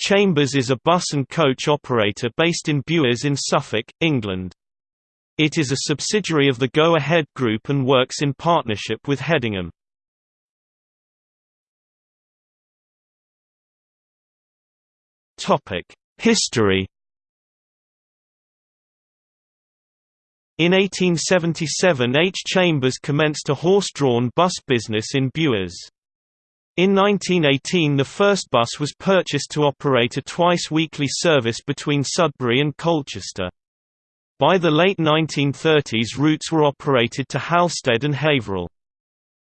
Chambers is a bus and coach operator based in Bures in Suffolk, England. It is a subsidiary of the Go Ahead Group and works in partnership with Hedingham. History In 1877 H. Chambers commenced a horse-drawn bus business in Bures. In 1918 the first bus was purchased to operate a twice-weekly service between Sudbury and Colchester. By the late 1930s routes were operated to Halstead and Haverhill.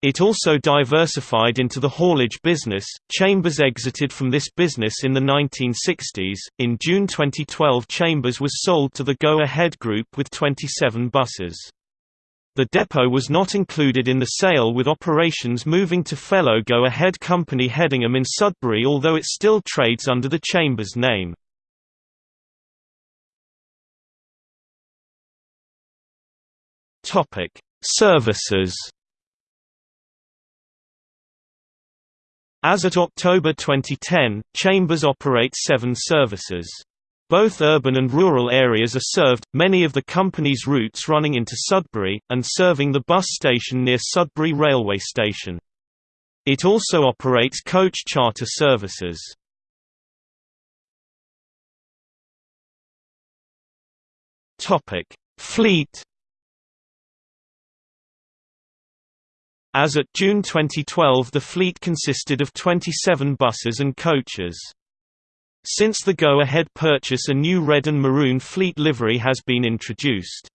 It also diversified into the haulage business. Chambers exited from this business in the 1960s. In June 2012, Chambers was sold to the Go Ahead Group with 27 buses. The depot was not included in the sale with operations moving to fellow Go Ahead company Hedingham in Sudbury although it still trades under the Chambers name. Services As at October 2010, Chambers operates seven services. Both urban and rural areas are served, many of the company's routes running into Sudbury, and serving the bus station near Sudbury Railway Station. It also operates coach charter services. Fleet As at June 2012 the fleet consisted of 27 buses and coaches. Since the go-ahead purchase a new red and maroon fleet livery has been introduced.